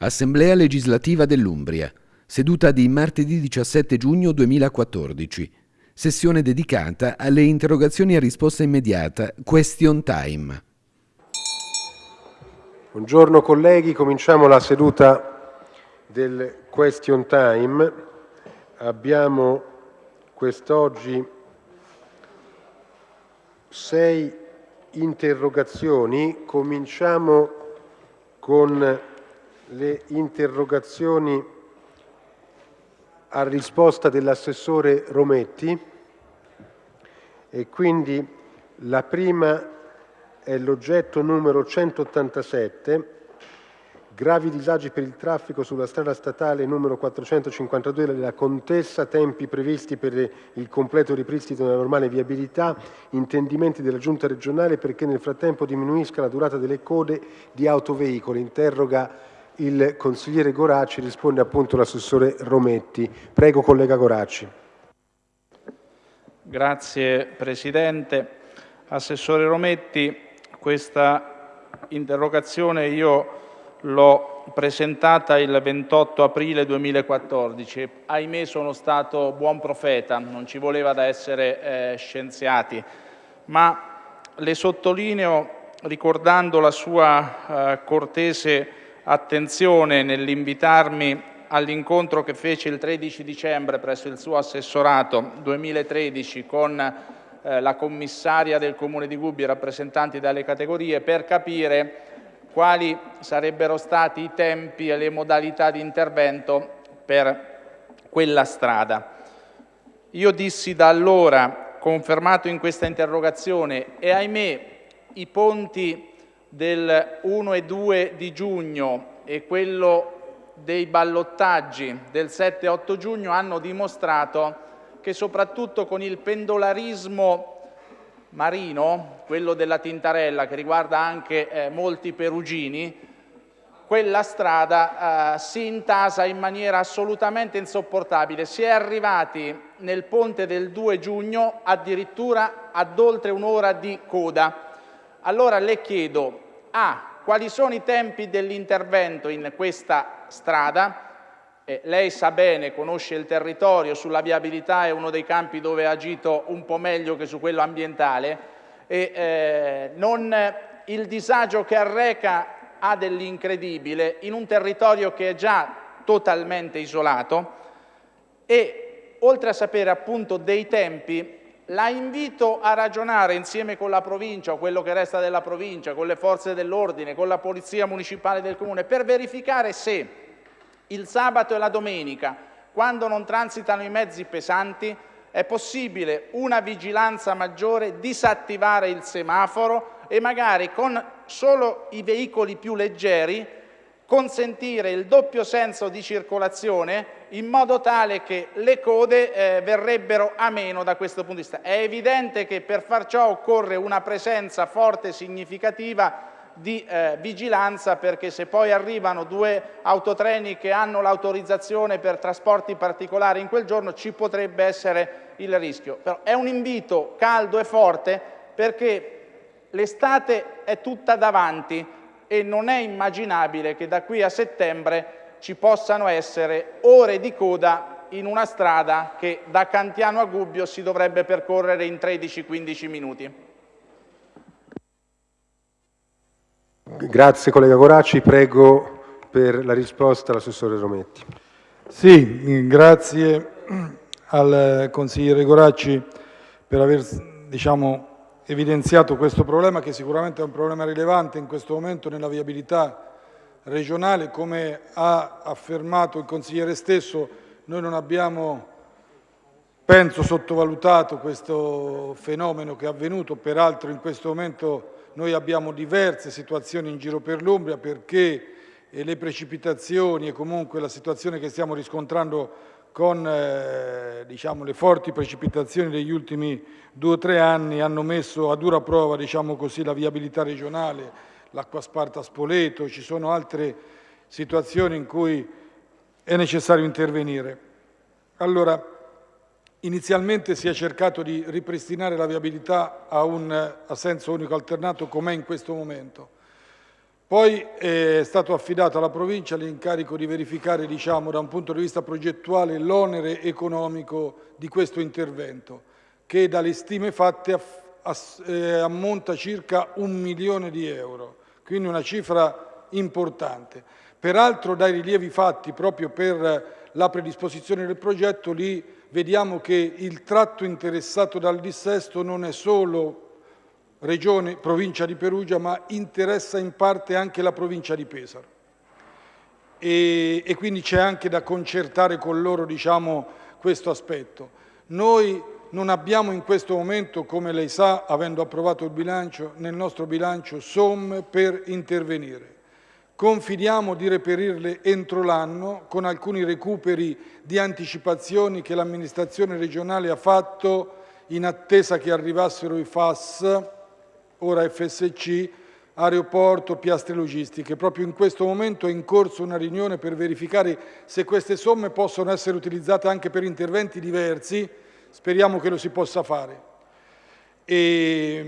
Assemblea legislativa dell'Umbria. Seduta di martedì 17 giugno 2014. Sessione dedicata alle interrogazioni a risposta immediata, question time. Buongiorno colleghi, cominciamo la seduta del question time. Abbiamo quest'oggi sei interrogazioni. Cominciamo con le interrogazioni a risposta dell'assessore Rometti e quindi la prima è l'oggetto numero 187 gravi disagi per il traffico sulla strada statale numero 452 della Contessa, tempi previsti per il completo ripristino della normale viabilità, intendimenti della Giunta regionale perché nel frattempo diminuisca la durata delle code di autoveicoli. Interroga il consigliere Goracci, risponde appunto l'assessore Rometti. Prego collega Goracci. Grazie Presidente. Assessore Rometti, questa interrogazione io l'ho presentata il 28 aprile 2014. Ahimè sono stato buon profeta, non ci voleva da essere eh, scienziati, ma le sottolineo ricordando la sua eh, cortese attenzione nell'invitarmi all'incontro che fece il 13 dicembre presso il suo assessorato 2013 con eh, la commissaria del Comune di Gubbio rappresentanti dalle categorie per capire quali sarebbero stati i tempi e le modalità di intervento per quella strada. Io dissi da allora, confermato in questa interrogazione, e ahimè i ponti del 1 e 2 di giugno e quello dei ballottaggi del 7-8 giugno hanno dimostrato che soprattutto con il pendolarismo marino, quello della Tintarella che riguarda anche eh, molti perugini, quella strada eh, si intasa in maniera assolutamente insopportabile. Si è arrivati nel ponte del 2 giugno addirittura ad oltre un'ora di coda. Allora le chiedo, A, quali sono i tempi dell'intervento in questa strada? Eh, lei sa bene, conosce il territorio, sulla viabilità è uno dei campi dove ha agito un po' meglio che su quello ambientale e eh, non, il disagio che arreca ha dell'incredibile in un territorio che è già totalmente isolato e oltre a sapere appunto dei tempi la invito a ragionare insieme con la provincia o quello che resta della provincia, con le forze dell'ordine, con la polizia municipale del comune, per verificare se il sabato e la domenica, quando non transitano i mezzi pesanti, è possibile una vigilanza maggiore, disattivare il semaforo e magari con solo i veicoli più leggeri consentire il doppio senso di circolazione in modo tale che le code eh, verrebbero a meno da questo punto di vista. È evidente che per far ciò occorre una presenza forte e significativa di eh, vigilanza perché se poi arrivano due autotreni che hanno l'autorizzazione per trasporti particolari in quel giorno ci potrebbe essere il rischio. Però è un invito caldo e forte perché l'estate è tutta davanti e non è immaginabile che da qui a settembre ci possano essere ore di coda in una strada che da Cantiano a Gubbio si dovrebbe percorrere in 13-15 minuti. Grazie collega Goracci, prego per la risposta l'assessore Rometti. Sì, grazie al consigliere Goracci per aver diciamo, evidenziato questo problema che sicuramente è un problema rilevante in questo momento nella viabilità regionale. Come ha affermato il consigliere stesso, noi non abbiamo, penso, sottovalutato questo fenomeno che è avvenuto. Peraltro in questo momento noi abbiamo diverse situazioni in giro per l'Umbria perché le precipitazioni e comunque la situazione che stiamo riscontrando con eh, diciamo, le forti precipitazioni degli ultimi due o tre anni hanno messo a dura prova diciamo così, la viabilità regionale, l'acqua sparta a Spoleto, ci sono altre situazioni in cui è necessario intervenire. Allora, inizialmente si è cercato di ripristinare la viabilità a, un, a senso unico alternato com'è in questo momento. Poi è stato affidato alla provincia l'incarico di verificare diciamo, da un punto di vista progettuale l'onere economico di questo intervento, che dalle stime fatte eh, ammonta circa un milione di euro, quindi una cifra importante. Peraltro dai rilievi fatti proprio per la predisposizione del progetto lì vediamo che il tratto interessato dal dissesto non è solo regione, provincia di Perugia, ma interessa in parte anche la provincia di Pesaro. E, e quindi c'è anche da concertare con loro diciamo, questo aspetto. Noi non abbiamo in questo momento, come lei sa, avendo approvato il bilancio, nel nostro bilancio somme per intervenire. Confidiamo di reperirle entro l'anno con alcuni recuperi di anticipazioni che l'amministrazione regionale ha fatto in attesa che arrivassero i FAS, ora FSC, aeroporto, piastre logistiche. Proprio in questo momento è in corso una riunione per verificare se queste somme possono essere utilizzate anche per interventi diversi, speriamo che lo si possa fare. E,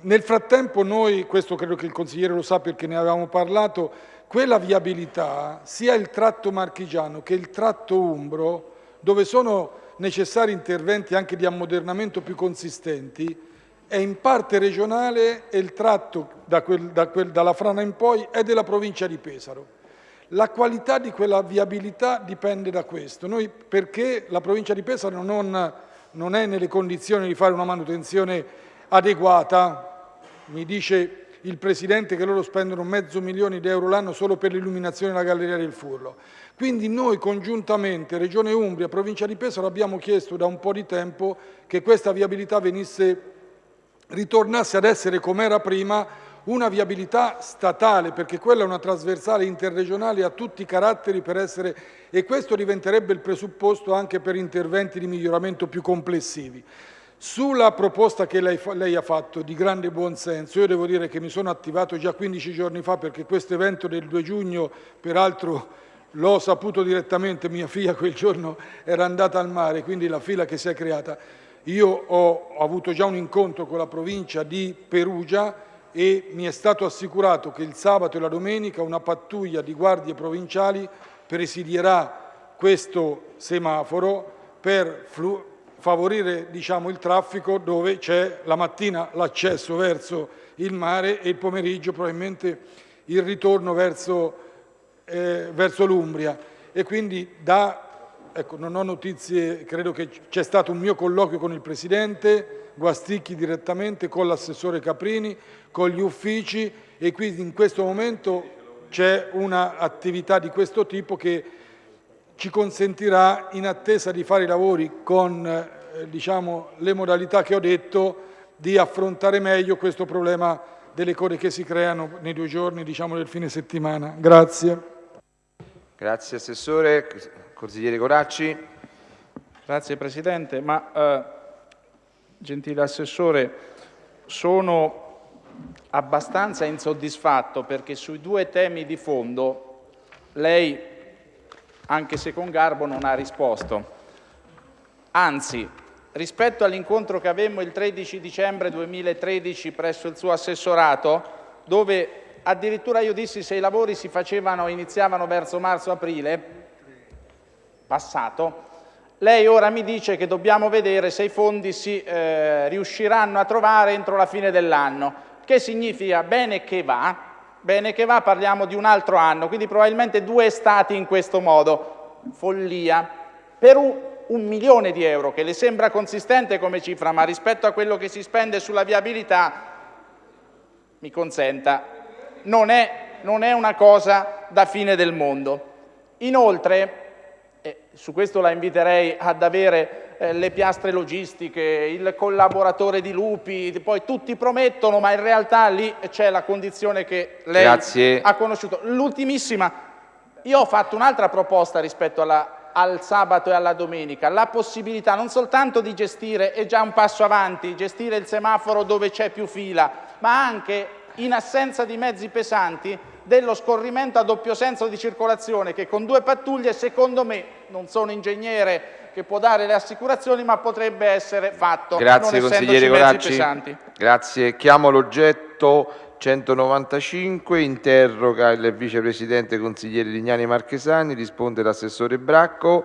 nel frattempo noi, questo credo che il consigliere lo sa perché ne avevamo parlato, quella viabilità, sia il tratto marchigiano che il tratto umbro, dove sono necessari interventi anche di ammodernamento più consistenti, è in parte regionale e il tratto da quel, da quel, dalla Frana in poi è della provincia di Pesaro. La qualità di quella viabilità dipende da questo, Noi, perché la provincia di Pesaro non non è nelle condizioni di fare una manutenzione adeguata, mi dice il Presidente che loro spendono mezzo milione di euro l'anno solo per l'illuminazione della Galleria del Furlo. Quindi noi congiuntamente, Regione Umbria, Provincia di Pesaro, abbiamo chiesto da un po' di tempo che questa viabilità venisse, ritornasse ad essere come era prima, una viabilità statale, perché quella è una trasversale interregionale a tutti i caratteri per essere, e questo diventerebbe il presupposto anche per interventi di miglioramento più complessivi. Sulla proposta che lei, lei, ha fatto di grande buonsenso, io devo dire che mi sono attivato già 15 giorni fa perché questo evento del 2 giugno, peraltro l'ho saputo direttamente, mia figlia quel giorno era andata al mare, quindi la fila che si è creata. Io ho, ho avuto già un incontro con la provincia di Perugia e mi è stato assicurato che il sabato e la domenica una pattuglia di guardie provinciali presidierà questo semaforo per favorire diciamo, il traffico dove c'è la mattina l'accesso verso il mare e il pomeriggio probabilmente il ritorno verso, eh, verso l'Umbria. E quindi da, ecco, non ho notizie, credo che c'è stato un mio colloquio con il Presidente, Guasticchi direttamente con l'assessore Caprini, con gli uffici e quindi in questo momento c'è un'attività di questo tipo che ci consentirà, in attesa di fare i lavori con eh, diciamo, le modalità che ho detto, di affrontare meglio questo problema delle code che si creano nei due giorni diciamo, del fine settimana. Grazie. Grazie Assessore. Consigliere Coracci. Grazie Presidente. Ma, eh, gentile Assessore, sono abbastanza insoddisfatto perché sui due temi di fondo lei, anche se con garbo, non ha risposto. Anzi, rispetto all'incontro che avemmo il 13 dicembre 2013 presso il suo assessorato, dove addirittura io dissi se i lavori si facevano, iniziavano verso marzo-aprile, passato, lei ora mi dice che dobbiamo vedere se i fondi si eh, riusciranno a trovare entro la fine dell'anno, che significa bene che va, bene che va parliamo di un altro anno, quindi probabilmente due estati in questo modo, follia. Per un, un milione di euro, che le sembra consistente come cifra, ma rispetto a quello che si spende sulla viabilità, mi consenta, non è, non è una cosa da fine del mondo. Inoltre, e su questo la inviterei ad avere eh, le piastre logistiche, il collaboratore di Lupi, poi tutti promettono, ma in realtà lì c'è la condizione che lei Grazie. ha conosciuto. L'ultimissima, io ho fatto un'altra proposta rispetto alla, al sabato e alla domenica, la possibilità non soltanto di gestire, è già un passo avanti, gestire il semaforo dove c'è più fila, ma anche in assenza di mezzi pesanti dello scorrimento a doppio senso di circolazione che con due pattuglie, secondo me, non sono ingegnere che può dare le assicurazioni, ma potrebbe essere fatto Grazie, consigliere Coracci. Grazie. Chiamo l'oggetto 195, interroga il vicepresidente consigliere Lignani Marchesani, risponde l'assessore Bracco.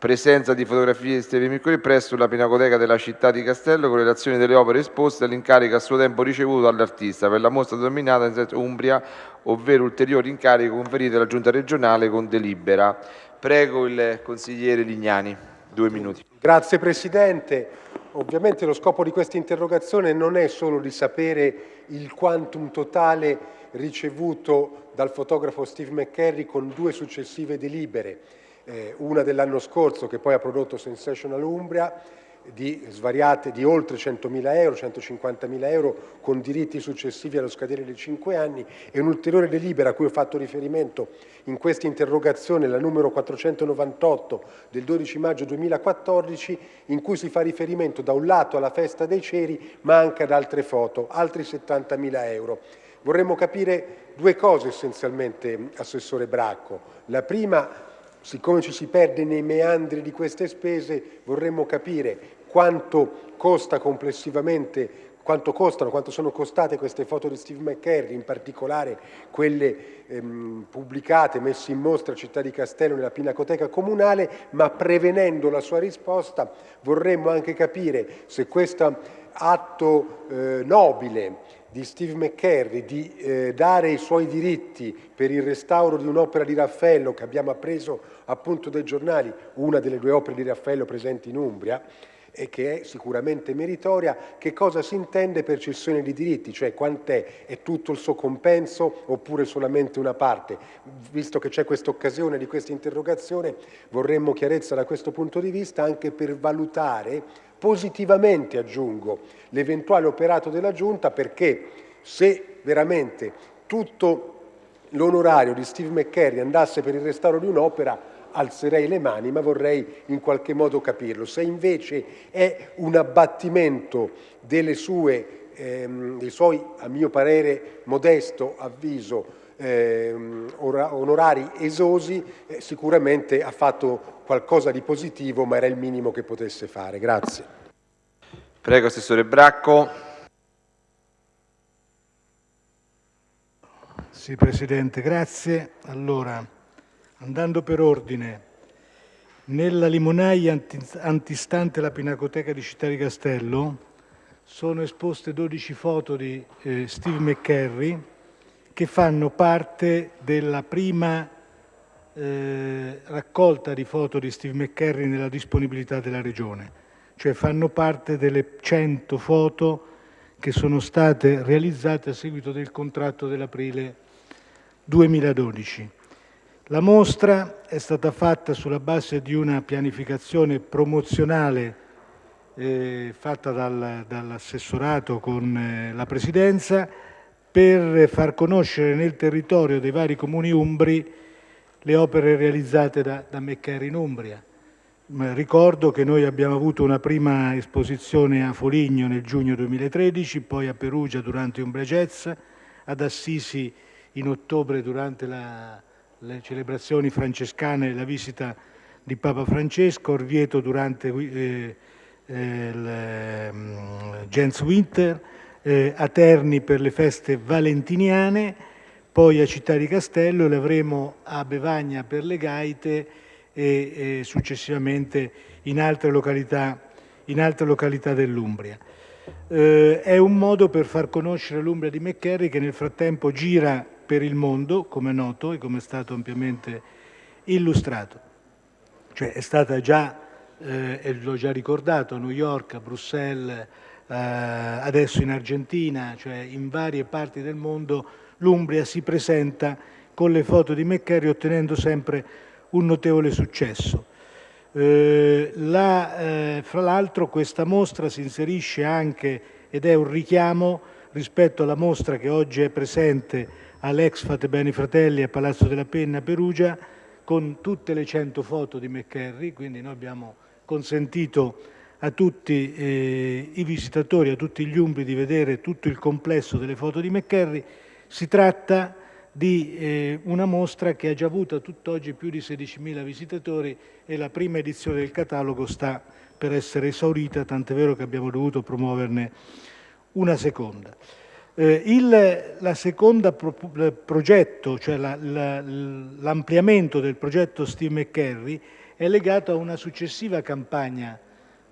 Presenza di fotografie di Steve Miccoli presso la Pinacoteca della città di Castello con relazioni delle opere esposte all'incarico a suo tempo ricevuto dall'artista per la mostra denominata in Umbria, ovvero ulteriori incarichi conferiti dalla Giunta regionale con delibera. Prego il consigliere Lignani, due minuti. Grazie Presidente. Ovviamente lo scopo di questa interrogazione non è solo di sapere il quantum totale ricevuto dal fotografo Steve McCarry con due successive delibere, eh, una dell'anno scorso che poi ha prodotto Sensational Umbria di svariate di oltre 100.000 euro, 150.000 euro con diritti successivi allo scadere dei 5 anni e un'ulteriore delibera a cui ho fatto riferimento in questa interrogazione, la numero 498 del 12 maggio 2014, in cui si fa riferimento da un lato alla festa dei ceri ma anche ad altre foto, altri 70.000 euro. Vorremmo capire due cose essenzialmente, Assessore Bracco. La prima siccome ci si perde nei meandri di queste spese, vorremmo capire quanto costa complessivamente quanto costano, quanto sono costate queste foto di Steve McCarry, in particolare quelle ehm, pubblicate, messe in mostra a Città di Castello nella Pinacoteca Comunale, ma prevenendo la sua risposta vorremmo anche capire se questo atto eh, nobile di Steve McCarry di eh, dare i suoi diritti per il restauro di un'opera di Raffaello che abbiamo appreso appunto dai giornali, una delle due opere di Raffaello presenti in Umbria, e che è sicuramente meritoria, che cosa si intende per cessione di diritti, cioè quant'è, è tutto il suo compenso oppure solamente una parte. Visto che c'è questa occasione di questa interrogazione, vorremmo chiarezza da questo punto di vista anche per valutare positivamente, aggiungo, l'eventuale operato della Giunta perché se veramente tutto l'onorario di Steve McCarry andasse per il restauro di un'opera, alzerei le mani, ma vorrei in qualche modo capirlo. Se invece è un abbattimento sue, ehm, dei suoi, a mio parere, modesto avviso, onorari esosi, eh, sicuramente ha fatto qualcosa di positivo, ma era il minimo che potesse fare. Grazie. Prego, Assessore Bracco. Sì, Presidente, grazie. Allora, andando per ordine, nella limonaia antistante la Pinacoteca di Città di Castello sono esposte 12 foto di eh, Steve McCarry che fanno parte della prima eh, raccolta di foto di Steve McCarry nella disponibilità della Regione, cioè fanno parte delle 100 foto che sono state realizzate a seguito del contratto dell'aprile 2012. La mostra è stata fatta sulla base di una pianificazione promozionale eh, fatta dal, dall'assessorato con eh, la Presidenza per far conoscere nel territorio dei vari comuni umbri le opere realizzate da, da Meccari in Umbria. Ricordo che noi abbiamo avuto una prima esposizione a Foligno nel giugno 2013, poi a Perugia durante Umbria Jazz, ad Assisi in ottobre durante la, le celebrazioni francescane e la visita di Papa Francesco, Orvieto durante eh, eh, il eh, Jens Winter, eh, a Terni per le feste valentiniane, poi a Città di Castello, le avremo a Bevagna per le gaite e, e successivamente in altre località, località dell'Umbria. Eh, è un modo per far conoscere l'Umbria di McCarry che nel frattempo gira per il mondo, come è noto e come è stato ampiamente illustrato. Cioè è stata già, eh, l'ho già ricordato, a New York, a Bruxelles, adesso in Argentina, cioè in varie parti del mondo, l'Umbria si presenta con le foto di McCarry ottenendo sempre un notevole successo. Eh, la, eh, fra l'altro questa mostra si inserisce anche ed è un richiamo rispetto alla mostra che oggi è presente all'Exfat Beni Fratelli a Palazzo della Penna Perugia con tutte le 100 foto di McCarry, quindi noi abbiamo consentito a tutti eh, i visitatori, a tutti gli umbri di vedere tutto il complesso delle foto di McCarry. Si tratta di eh, una mostra che ha già avuto a tutt'oggi più di 16.000 visitatori e la prima edizione del catalogo sta per essere esaurita, tant'è vero che abbiamo dovuto promuoverne una seconda. Eh, il, la seconda pro, progetto, cioè l'ampliamento la, del progetto Steve McCarry, è legato a una successiva campagna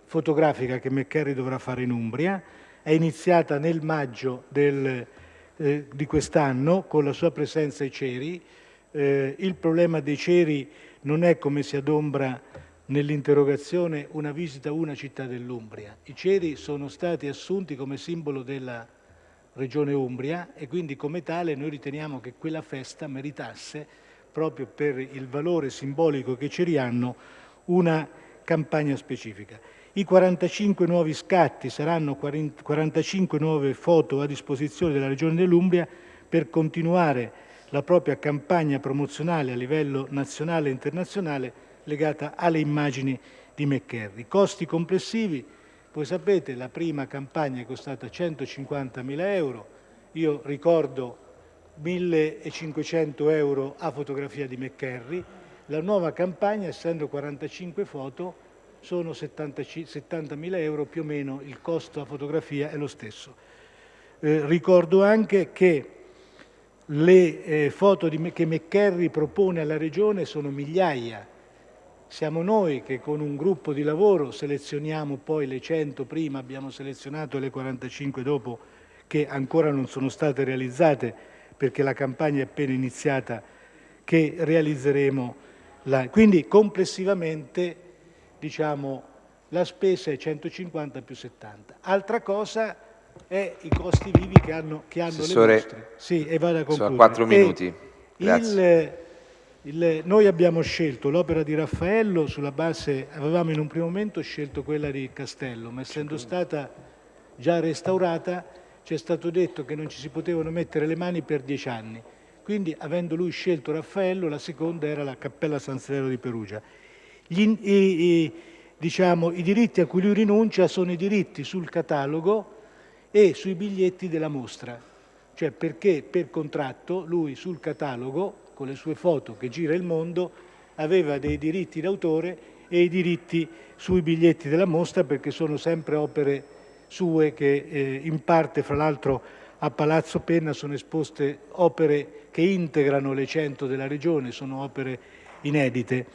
fotografica che McCarry dovrà fare in Umbria, è iniziata nel maggio del, eh, di quest'anno con la sua presenza ai ceri. Eh, il problema dei ceri non è come si adombra nell'interrogazione una visita a una città dell'Umbria. I ceri sono stati assunti come simbolo della regione Umbria e quindi come tale noi riteniamo che quella festa meritasse, proprio per il valore simbolico che ceri hanno, una campagna specifica. I 45 nuovi scatti saranno 45 nuove foto a disposizione della Regione dell'Umbria per continuare la propria campagna promozionale a livello nazionale e internazionale legata alle immagini di McCarry. Costi complessivi, voi sapete, la prima campagna è costata 150.000 euro, io ricordo 1.500 euro a fotografia di McCarry, la nuova campagna, essendo 45 foto, sono 70.000 euro più o meno, il costo a fotografia è lo stesso. Eh, ricordo anche che le eh, foto di, che McCarry propone alla Regione sono migliaia. Siamo noi che con un gruppo di lavoro selezioniamo poi le 100 prima, abbiamo selezionato le 45 dopo che ancora non sono state realizzate perché la campagna è appena iniziata, che realizzeremo. La... Quindi complessivamente diciamo, la spesa è 150 più 70. Altra cosa è i costi vivi che hanno, che hanno le mostre. Sì, e vado a concludere. quattro minuti. Il, il, noi abbiamo scelto l'opera di Raffaello sulla base, avevamo in un primo momento scelto quella di Castello, ma essendo stata già restaurata ci è stato detto che non ci si potevano mettere le mani per dieci anni. Quindi, avendo lui scelto Raffaello, la seconda era la Cappella San Severo di Perugia. Gli, i, i, diciamo, I diritti a cui lui rinuncia sono i diritti sul catalogo e sui biglietti della mostra, cioè perché per contratto lui sul catalogo, con le sue foto che gira il mondo, aveva dei diritti d'autore e i diritti sui biglietti della mostra perché sono sempre opere sue che eh, in parte, fra l'altro, a Palazzo Penna sono esposte opere che integrano le 100 della regione, sono opere inedite.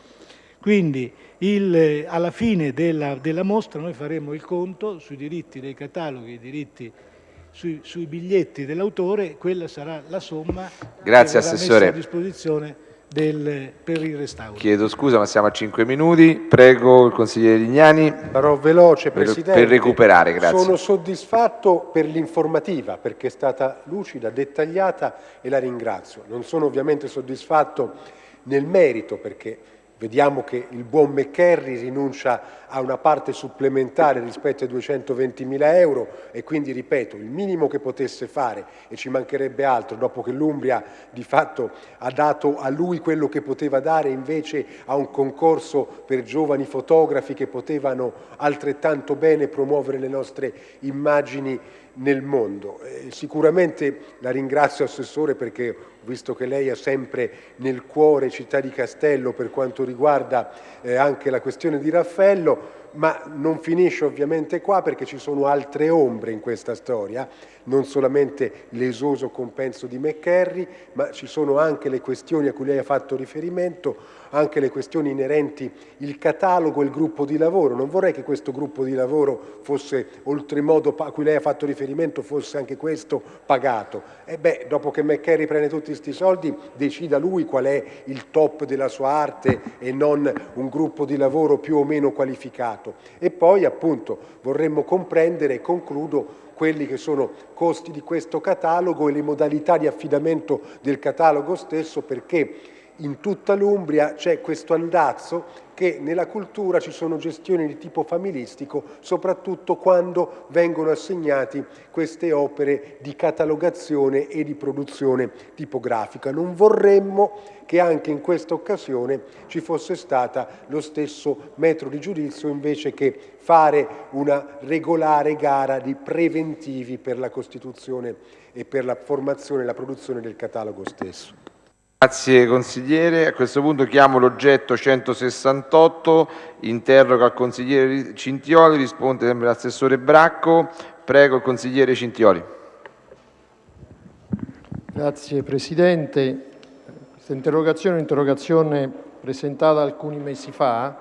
Quindi il, alla fine della, della, mostra noi faremo il conto sui diritti dei cataloghi, i diritti sui, sui biglietti dell'autore, quella sarà la somma Grazie, che Assessore. a disposizione del, per il restauro. Chiedo scusa ma siamo a 5 minuti, prego il consigliere Lignani. Sarò veloce Presidente. Per recuperare, grazie. Sono soddisfatto per l'informativa perché è stata lucida, dettagliata e la ringrazio. Non sono ovviamente soddisfatto nel merito perché Vediamo che il buon McCarry rinuncia a una parte supplementare rispetto ai 220 mila euro e quindi, ripeto, il minimo che potesse fare, e ci mancherebbe altro, dopo che l'Umbria di fatto ha dato a lui quello che poteva dare invece a un concorso per giovani fotografi che potevano altrettanto bene promuovere le nostre immagini nel mondo. Sicuramente la ringrazio Assessore perché visto che lei ha sempre nel cuore Città di Castello per quanto riguarda eh, anche la questione di Raffaello, ma non finisce ovviamente qua perché ci sono altre ombre in questa storia, non solamente l'esoso compenso di McCarry, ma ci sono anche le questioni a cui lei ha fatto riferimento, anche le questioni inerenti il catalogo e il gruppo di lavoro. Non vorrei che questo gruppo di lavoro fosse, oltremodo a cui lei ha fatto riferimento, fosse anche questo pagato. E beh, dopo che McCarry prende tutti questi soldi, decida lui qual è il top della sua arte e non un gruppo di lavoro più o meno qualificato. E poi, appunto, vorremmo comprendere, e concludo, quelli che sono costi di questo catalogo e le modalità di affidamento del catalogo stesso perché in tutta l'Umbria c'è questo andazzo che nella cultura ci sono gestioni di tipo familistico, soprattutto quando vengono assegnati queste opere di catalogazione e di produzione tipografica. Non vorremmo che anche in questa occasione ci fosse stata lo stesso metro di giudizio invece che fare una regolare gara di preventivi per la costituzione e per la formazione e la produzione del catalogo stesso. Grazie consigliere. A questo punto chiamo l'oggetto 168, interroga il consigliere Cintioli, risponde sempre l'assessore Bracco. Prego il consigliere Cintioli. Grazie Presidente. Questa interrogazione è un'interrogazione presentata alcuni mesi fa,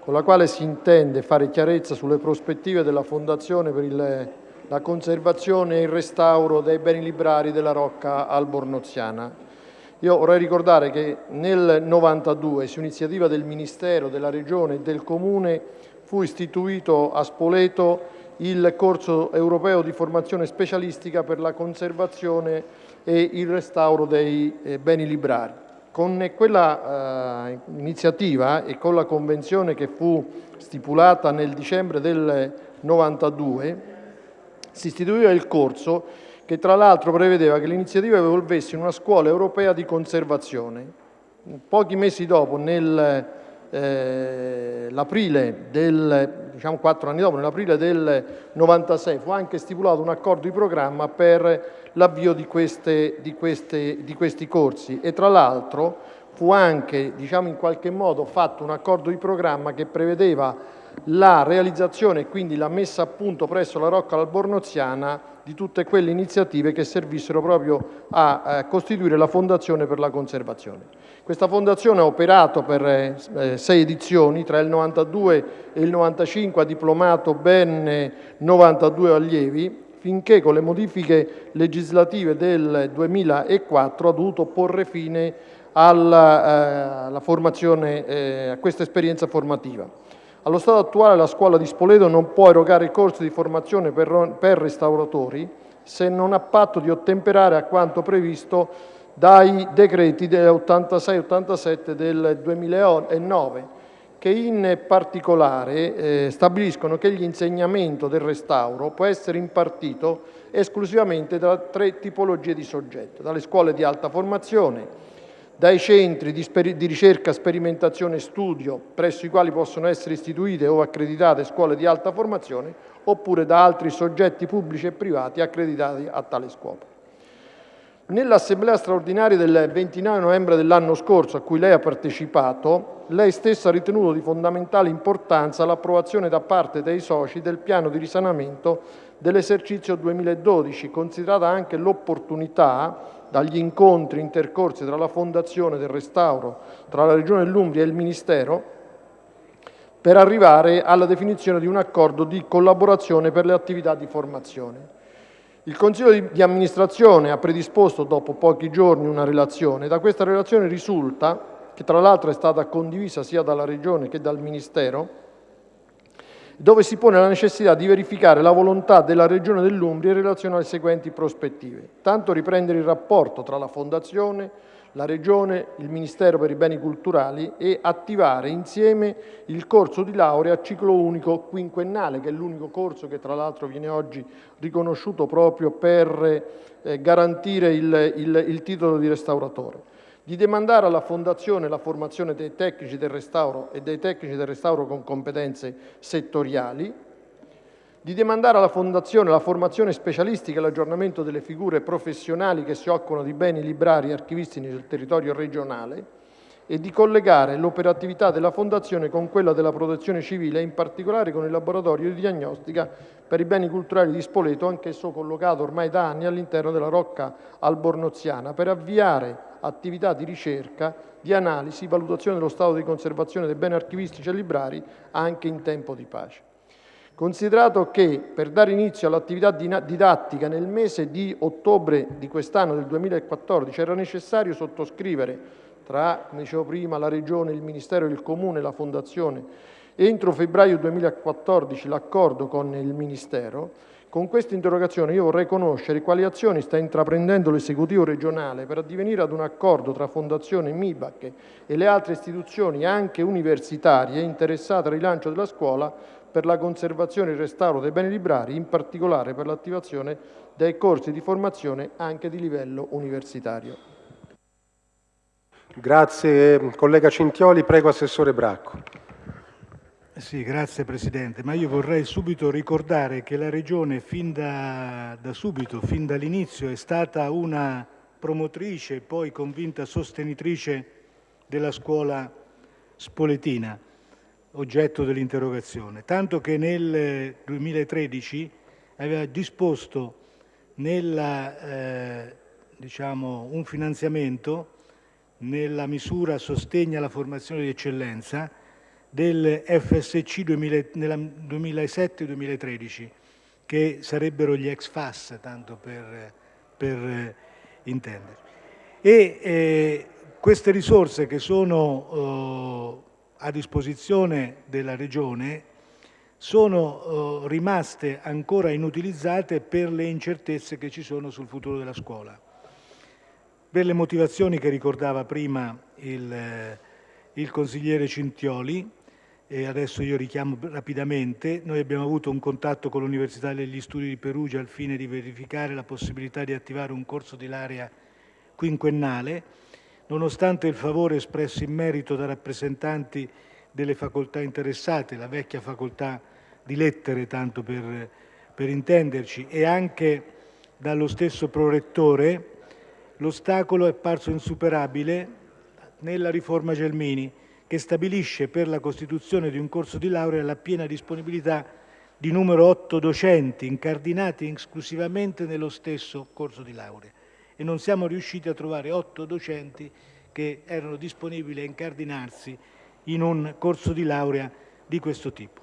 con la quale si intende fare chiarezza sulle prospettive della Fondazione per il, la conservazione e il restauro dei beni librari della Rocca Albornoziana. Io vorrei ricordare che nel 92, su iniziativa del Ministero, della Regione e del Comune, fu istituito a Spoleto il corso europeo di formazione specialistica per la conservazione e il restauro dei eh, beni librari. Con quella eh, iniziativa e con la convenzione che fu stipulata nel dicembre del 92 si istituiva il corso che tra l'altro prevedeva che l'iniziativa evolvesse in una scuola europea di conservazione. Pochi mesi dopo, nel eh, del, diciamo quattro anni dopo, nell'aprile del 96 fu anche stipulato un accordo di programma per l'avvio di, di, di questi corsi e tra l'altro fu anche diciamo, in qualche modo fatto un accordo di programma che prevedeva la realizzazione e quindi la messa a punto presso la Rocca Albornoziana di tutte quelle iniziative che servissero proprio a eh, costituire la Fondazione per la conservazione. Questa fondazione ha operato per eh, eh sei edizioni, tra il 92 e il 95 ha diplomato ben 92 allievi, finché con le modifiche legislative del 2004 ha dovuto porre fine alla, eh, formazione, eh, a questa esperienza formativa. Allo stato attuale la scuola di Spoleto non può erogare corsi di formazione per, per restauratori se non ha patto di ottemperare a quanto previsto dai decreti 86-87 del 2009 che in particolare eh, stabiliscono che l'insegnamento del restauro può essere impartito esclusivamente da tre tipologie di soggetto, dalle scuole di alta formazione, dai centri di, di, ricerca, sperimentazione e studio presso i quali possono essere istituite o accreditate scuole di alta formazione oppure da altri soggetti pubblici e privati accreditati a tale scopo. Nell'assemblea straordinaria del 29 novembre dell'anno scorso a cui lei ha partecipato, lei stessa ha ritenuto di fondamentale importanza l'approvazione da parte dei soci del piano di risanamento dell'esercizio 2012, considerata anche l'opportunità dagli incontri intercorsi tra la Fondazione del Restauro, tra la Regione dell'Umbria e il Ministero, per arrivare alla definizione di un accordo di collaborazione per le attività di formazione. Il Consiglio di amministrazione ha predisposto dopo pochi giorni una relazione. Da questa relazione risulta, che tra l'altro è stata condivisa sia dalla Regione che dal Ministero, dove si pone la necessità di verificare la volontà della Regione dell'Umbria in relazione alle seguenti prospettive. Tanto riprendere il rapporto tra la Fondazione, la Regione, il Ministero per i beni culturali e attivare insieme il corso di laurea a ciclo unico quinquennale, che è l'unico corso che tra l'altro viene oggi riconosciuto proprio per eh, garantire il, il, il titolo di restauratore di demandare alla Fondazione la formazione dei tecnici del restauro e dei tecnici del restauro con competenze settoriali, di demandare alla Fondazione la formazione specialistica e l'aggiornamento delle figure professionali che si occupano di beni librari e archivistici nel territorio regionale e di collegare l'operatività della Fondazione con quella della Protezione Civile, in particolare con il laboratorio di diagnostica per i beni culturali di Spoleto, anch'esso collocato ormai da anni all'interno della Rocca Albornoziana, per avviare attività di ricerca, di analisi, valutazione dello stato di conservazione dei beni archivistici e librari anche in tempo di pace. Considerato che per dare inizio all'attività didattica nel mese di ottobre di quest'anno del 2014 era necessario sottoscrivere tra, come dicevo prima, la Regione, il Ministero, il Comune e la Fondazione, entro febbraio 2014 l'accordo con il Ministero, con questa interrogazione io vorrei conoscere quali azioni sta intraprendendo l'esecutivo regionale per addivenire ad un accordo tra Fondazione MIBAC e le altre istituzioni, anche universitarie, interessate al rilancio della scuola per la conservazione e il restauro dei beni librari, in particolare per l'attivazione dei corsi di formazione anche di livello universitario. Grazie collega Cintioli, prego Assessore Bracco. Sì, grazie Presidente, ma io vorrei subito ricordare che la Regione fin da, da subito, fin dall'inizio, è stata una promotrice e poi convinta sostenitrice della scuola spoletina, oggetto dell'interrogazione, tanto che nel 2013 aveva disposto nella, eh, diciamo, un finanziamento nella misura sostegna la formazione di eccellenza del FSC 2007-2013, che sarebbero gli ex FAS, tanto per, per eh, intenderci. E eh, queste risorse che sono eh, a disposizione della Regione sono eh, rimaste ancora inutilizzate per le incertezze che ci sono sul futuro della scuola. Per le motivazioni che ricordava prima il, eh, il consigliere Cintioli, e adesso io richiamo rapidamente, noi abbiamo avuto un contatto con l'Università degli Studi di Perugia al fine di verificare la possibilità di attivare un corso di laurea quinquennale, nonostante il favore espresso in merito da rappresentanti delle facoltà interessate, la vecchia facoltà di lettere, tanto per, per intenderci, e anche dallo stesso prorettore, l'ostacolo è parso insuperabile nella riforma Gelmini, che stabilisce per la costituzione di un corso di laurea la piena disponibilità di numero 8 docenti incardinati esclusivamente nello stesso corso di laurea e non siamo riusciti a trovare 8 docenti che erano disponibili a incardinarsi in un corso di laurea di questo tipo.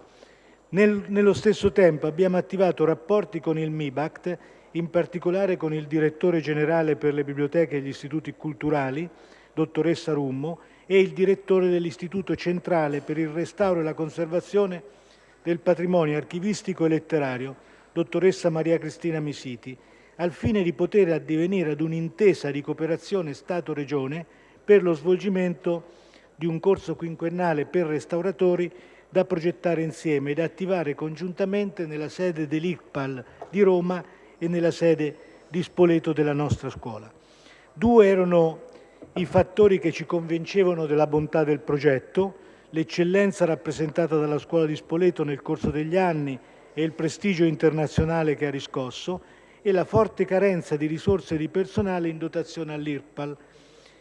Nel, nello stesso tempo abbiamo attivato rapporti con il MIBACT in particolare con il direttore generale per le biblioteche e gli istituti culturali, dottoressa Rummo, e il direttore dell'Istituto centrale per il restauro e la conservazione del patrimonio archivistico e letterario, dottoressa Maria Cristina Misiti, al fine di poter addivenire ad un'intesa di cooperazione Stato-Regione per lo svolgimento di un corso quinquennale per restauratori da progettare insieme ed attivare congiuntamente nella sede dell'ICPAL di Roma e nella sede di Spoleto della nostra scuola. Due erano i fattori che ci convincevano della bontà del progetto, l'eccellenza rappresentata dalla scuola di Spoleto nel corso degli anni e il prestigio internazionale che ha riscosso e la forte carenza di risorse di personale in dotazione all'IRPAL,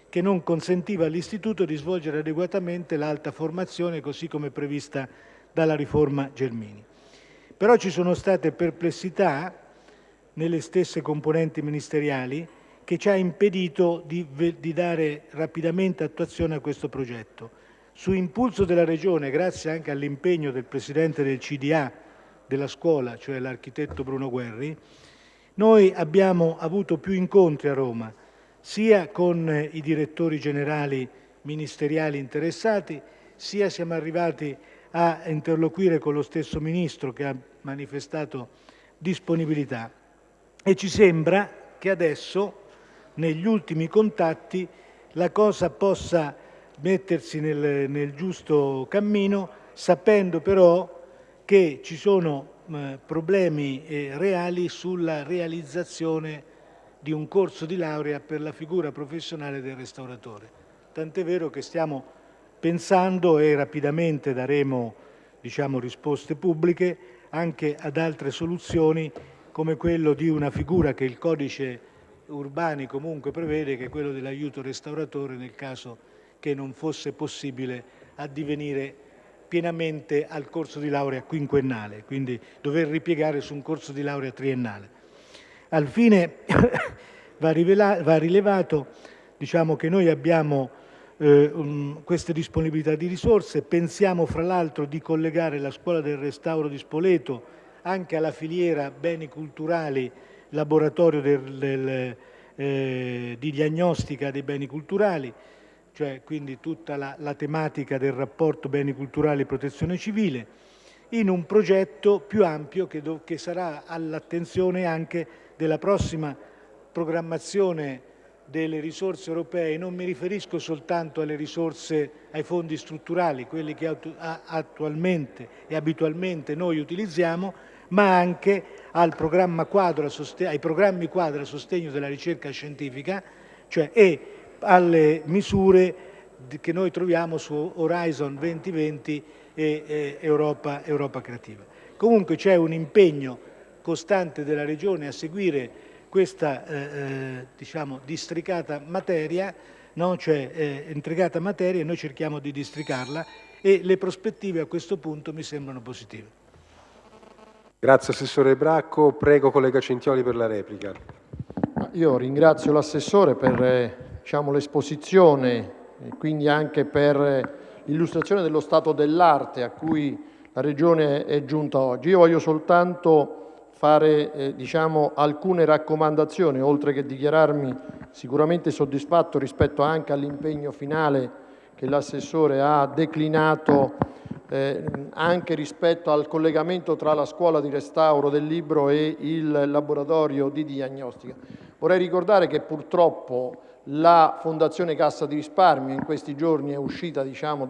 che non consentiva all'Istituto di svolgere adeguatamente l'alta formazione così come prevista dalla riforma Gelmini. Però ci sono state perplessità nelle stesse componenti ministeriali che ci ha impedito di, di dare rapidamente attuazione a questo progetto. Su impulso della Regione, grazie anche all'impegno del Presidente del CDA della scuola, cioè l'architetto Bruno Guerri, noi abbiamo avuto più incontri a Roma, sia con i direttori generali ministeriali interessati, sia siamo arrivati a interloquire con lo stesso Ministro che ha manifestato disponibilità e ci sembra che adesso, negli ultimi contatti, la cosa possa mettersi nel, nel giusto cammino, sapendo però che ci sono eh, problemi eh, reali sulla realizzazione di un corso di laurea per la figura professionale del restauratore. Tant'è vero che stiamo pensando e rapidamente daremo diciamo, risposte pubbliche anche ad altre soluzioni come quello di una figura che il codice urbani comunque prevede, che quello dell'aiuto restauratore nel caso che non fosse possibile addivenire pienamente al corso di laurea quinquennale, quindi dover ripiegare su un corso di laurea triennale. Al fine va, va rilevato diciamo, che noi abbiamo eh, um, queste disponibilità di risorse, pensiamo fra l'altro di collegare la scuola del restauro di Spoleto anche alla filiera beni culturali, laboratorio del, del, eh, di diagnostica dei beni culturali, cioè quindi tutta la, la tematica del rapporto beni culturali e protezione civile, in un progetto più ampio che, do, che sarà all'attenzione anche della prossima programmazione delle risorse europee, non mi riferisco soltanto alle risorse, ai fondi strutturali, quelli che attualmente e abitualmente noi utilizziamo, ma anche ai programmi quadro a sostegno della ricerca scientifica cioè, e alle misure che noi troviamo su Horizon 2020 e, e Europa, Europa Creativa. Comunque c'è un impegno costante della Regione a seguire questa eh, eh, diciamo, districata materia, no? cioè eh, intricata materia, e noi cerchiamo di districarla e le prospettive a questo punto mi sembrano positive. Grazie Assessore Bracco. Prego collega Centioli per la replica. io ringrazio l'assessore per eh, diciamo, l'esposizione e quindi anche per l'illustrazione dello stato dell'arte a cui la Regione è giunta oggi. Io voglio soltanto fare eh, diciamo, alcune raccomandazioni, oltre che dichiararmi sicuramente soddisfatto rispetto anche all'impegno finale che l'assessore ha declinato eh, anche rispetto al collegamento tra la scuola di restauro del libro e il laboratorio di diagnostica. Vorrei ricordare che purtroppo la Fondazione Cassa di Risparmio in questi giorni è uscita diciamo,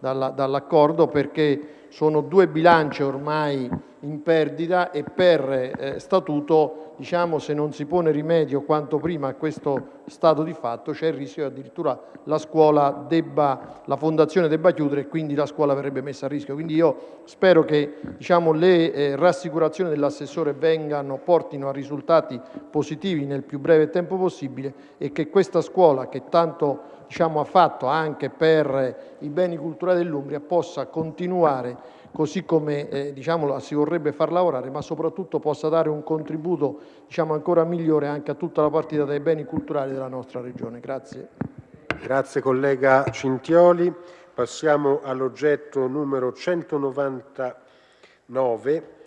dall'accordo perché sono due bilanci ormai in perdita e per eh, statuto, diciamo, se non si pone rimedio quanto prima a questo stato di fatto, c'è il rischio che addirittura la scuola debba, la fondazione debba chiudere e quindi la scuola verrebbe messa a rischio. Quindi io spero che diciamo, le eh, rassicurazioni dell'assessore vengano, portino a risultati positivi nel più breve tempo possibile e che questa scuola che tanto ha fatto anche per i beni culturali dell'Umbria possa continuare così come eh, diciamo, si vorrebbe far lavorare, ma soprattutto possa dare un contributo diciamo, ancora migliore anche a tutta la partita dei beni culturali della nostra Regione. Grazie. Grazie collega Cintioli. Passiamo all'oggetto numero 199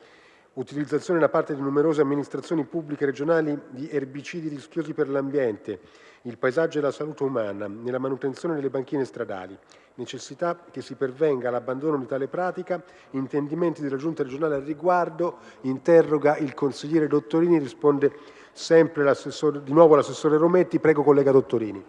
utilizzazione da parte di numerose amministrazioni pubbliche regionali di erbicidi rischiosi per l'ambiente, il paesaggio e la salute umana nella manutenzione delle banchine stradali, necessità che si pervenga all'abbandono di tale pratica, intendimenti della Giunta regionale al riguardo, interroga il consigliere Dottorini, risponde sempre di nuovo l'assessore Rometti, prego collega Dottorini.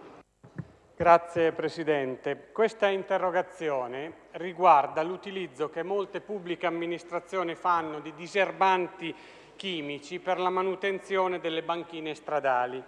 Grazie Presidente. Questa interrogazione riguarda l'utilizzo che molte pubbliche amministrazioni fanno di diserbanti chimici per la manutenzione delle banchine stradali.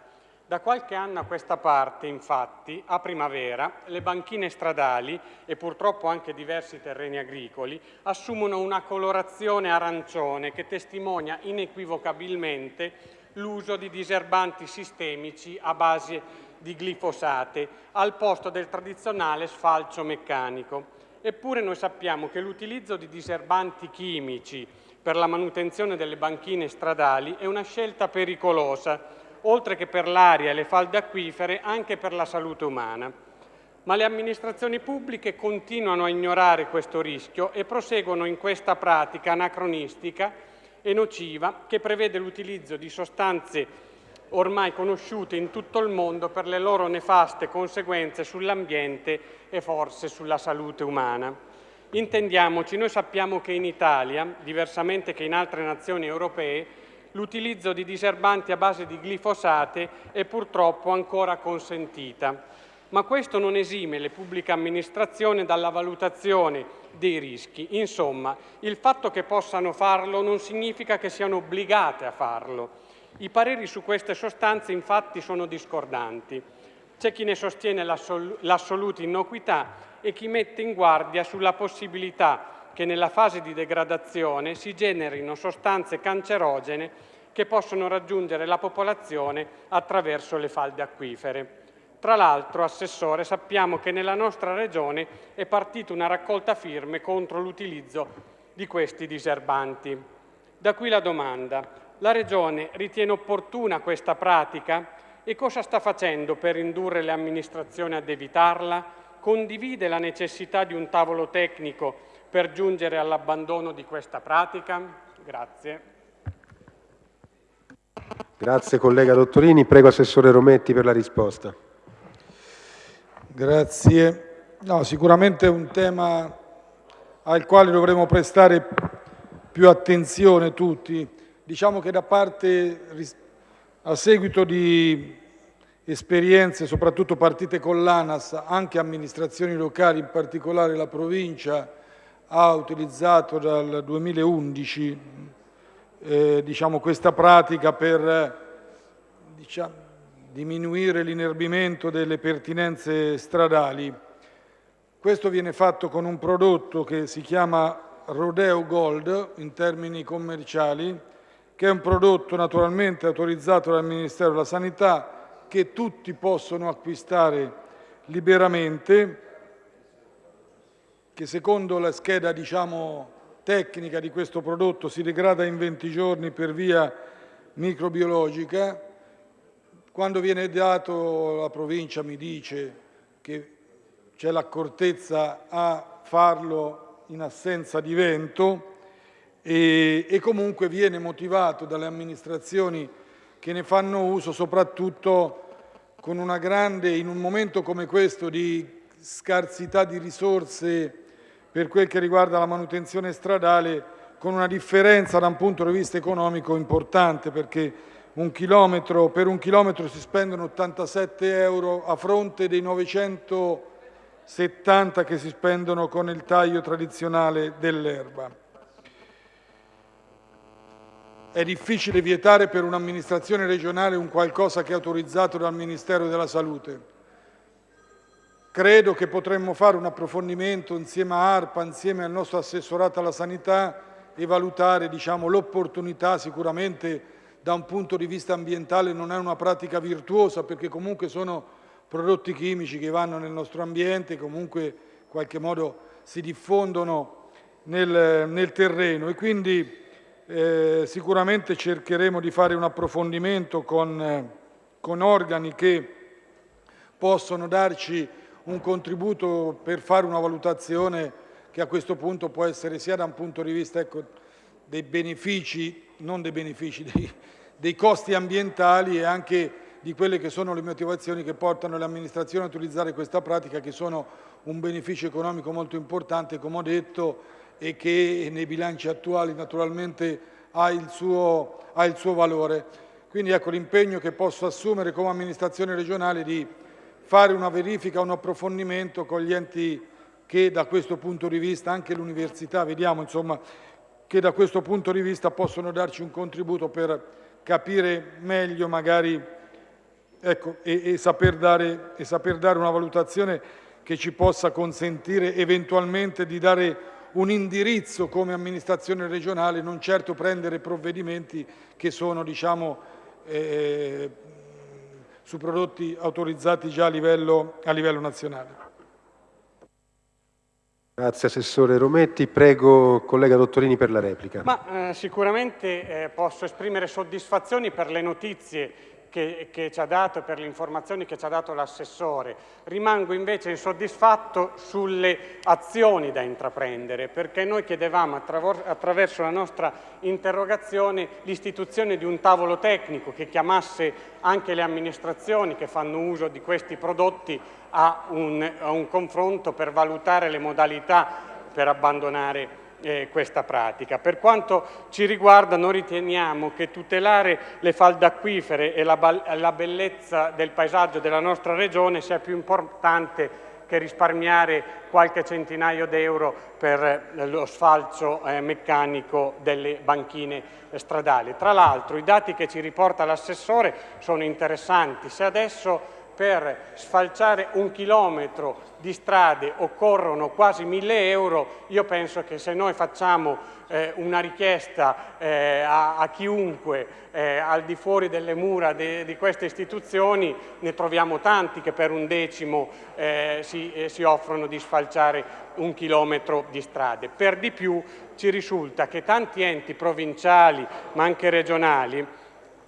Da qualche anno a questa parte, infatti, a primavera, le banchine stradali e purtroppo anche diversi terreni agricoli assumono una colorazione arancione che testimonia inequivocabilmente l'uso di diserbanti sistemici a base di glifosate al posto del tradizionale sfalcio meccanico. Eppure noi sappiamo che l'utilizzo di diserbanti chimici per la manutenzione delle banchine stradali è una scelta pericolosa, oltre che per l'aria e le falde acquifere, anche per la salute umana. Ma le amministrazioni pubbliche continuano a ignorare questo rischio e proseguono in questa pratica anacronistica e nociva che prevede l'utilizzo di sostanze ormai conosciute in tutto il mondo per le loro nefaste conseguenze sull'ambiente e forse sulla salute umana. Intendiamoci, noi sappiamo che in Italia, diversamente che in altre nazioni europee, l'utilizzo di diserbanti a base di glifosate è purtroppo ancora consentita. Ma questo non esime le pubbliche amministrazioni dalla valutazione dei rischi. Insomma, il fatto che possano farlo non significa che siano obbligate a farlo. I pareri su queste sostanze infatti sono discordanti. C'è chi ne sostiene l'assoluta innocuità e chi mette in guardia sulla possibilità che nella fase di degradazione si generino sostanze cancerogene che possono raggiungere la popolazione attraverso le falde acquifere. Tra l'altro, Assessore, sappiamo che nella nostra Regione è partita una raccolta firme contro l'utilizzo di questi diserbanti. Da qui la domanda. La Regione ritiene opportuna questa pratica e cosa sta facendo per indurre le amministrazioni ad evitarla? Condivide la necessità di un tavolo tecnico per giungere all'abbandono di questa pratica? Grazie. Grazie collega Dottorini. Prego Assessore Rometti per la risposta. Grazie. No, sicuramente è un tema al quale dovremo prestare più attenzione tutti Diciamo che da parte, a seguito di esperienze, soprattutto partite con l'ANAS, anche amministrazioni locali, in particolare la provincia, ha utilizzato dal 2011 eh, diciamo, questa pratica per diciamo, diminuire l'inerbimento delle pertinenze stradali. Questo viene fatto con un prodotto che si chiama Rodeo Gold in termini commerciali, che è un prodotto naturalmente autorizzato dal Ministero della Sanità, che tutti possono acquistare liberamente, che secondo la scheda diciamo, tecnica di questo prodotto si degrada in 20 giorni per via microbiologica, quando viene dato, la provincia mi dice che c'è l'accortezza a farlo in assenza di vento e, e comunque viene motivato dalle amministrazioni che ne fanno uso soprattutto con una grande, in un momento come questo di scarsità di risorse per quel che riguarda la manutenzione stradale, con una differenza da un punto di vista economico importante perché un chilometro, per un chilometro si spendono 87 euro a fronte dei 970 che si spendono con il taglio tradizionale dell'erba. È difficile vietare per un'amministrazione regionale un qualcosa che è autorizzato dal Ministero della Salute. Credo che potremmo fare un approfondimento insieme a ARPA, insieme al nostro assessorato alla sanità e valutare diciamo, l'opportunità sicuramente da un punto di vista ambientale non è una pratica virtuosa perché comunque sono prodotti chimici che vanno nel nostro ambiente, comunque in qualche modo si diffondono nel, nel terreno. E quindi eh, sicuramente cercheremo di fare un approfondimento con, eh, con organi che possono darci un contributo per fare una valutazione che a questo punto può essere sia da un punto di vista ecco, dei benefici, non dei benefici, dei, dei costi ambientali e anche di quelle che sono le motivazioni che portano le amministrazioni a utilizzare questa pratica che sono un beneficio economico molto importante, come ho detto, e che nei bilanci attuali naturalmente ha il suo, ha il suo valore. Quindi ecco l'impegno che posso assumere come amministrazione regionale di fare una verifica, un approfondimento con gli enti che da questo punto di vista, anche l'università, vediamo insomma, che da questo punto di vista possono darci un contributo per capire meglio magari ecco, e, e, saper dare, e saper dare una valutazione che ci possa consentire eventualmente di dare un indirizzo come amministrazione regionale, non certo prendere provvedimenti che sono diciamo, eh, su prodotti autorizzati già a livello, a livello nazionale. Grazie Assessore Rometti. Prego collega Dottorini per la replica. Ma, eh, sicuramente eh, posso esprimere soddisfazioni per le notizie che, che ci ha dato per le informazioni che ci ha dato l'assessore. Rimango invece insoddisfatto sulle azioni da intraprendere, perché noi chiedevamo attraverso la nostra interrogazione l'istituzione di un tavolo tecnico che chiamasse anche le amministrazioni che fanno uso di questi prodotti a un, a un confronto per valutare le modalità per abbandonare eh, questa pratica. Per quanto ci riguarda noi riteniamo che tutelare le falde acquifere e la, la bellezza del paesaggio della nostra regione sia più importante che risparmiare qualche centinaio d'euro per lo sfalcio eh, meccanico delle banchine stradali. Tra l'altro i dati che ci riporta l'assessore sono interessanti. Se adesso per sfalciare un chilometro di strade occorrono quasi mille euro, io penso che se noi facciamo eh, una richiesta eh, a, a, chiunque eh, al di fuori delle mura de, di queste istituzioni, ne troviamo tanti che per un decimo eh, si, eh, si offrono di sfalciare un chilometro di strade. Per di più ci risulta che tanti enti provinciali, ma anche regionali,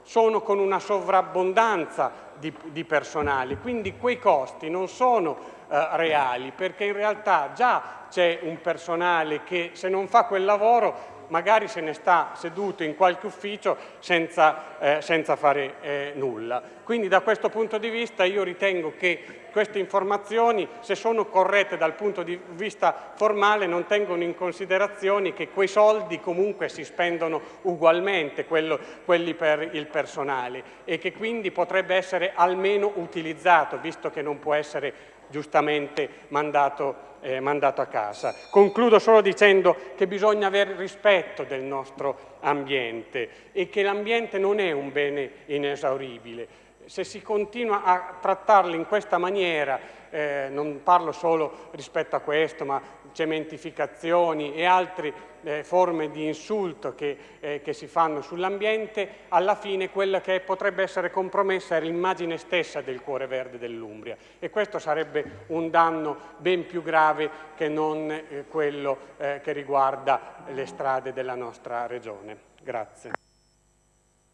sono con una sovrabbondanza di, di personale, quindi quei costi non sono eh, reali perché in realtà già c'è un personale che se non fa quel lavoro magari se ne sta seduto in qualche ufficio senza, eh, senza fare eh, nulla. Quindi da questo punto di vista io ritengo che queste informazioni, se sono corrette dal punto di vista formale, non tengono in considerazione che quei soldi comunque si spendono ugualmente, quello, quelli per il personale, e che quindi potrebbe essere almeno utilizzato, visto che non può essere giustamente mandato eh, mandato a casa. Concludo solo dicendo che bisogna avere rispetto del nostro ambiente e che l'ambiente non è un bene inesauribile. Se si continua a trattarlo in questa maniera, eh, non parlo solo rispetto a questo, ma cementificazioni e altre eh, forme di insulto che, eh, che si fanno sull'ambiente, alla fine quella che potrebbe essere compromessa è l'immagine stessa del cuore verde dell'Umbria e questo sarebbe un danno ben più grave che non eh, quello eh, che riguarda le strade della nostra regione. Grazie.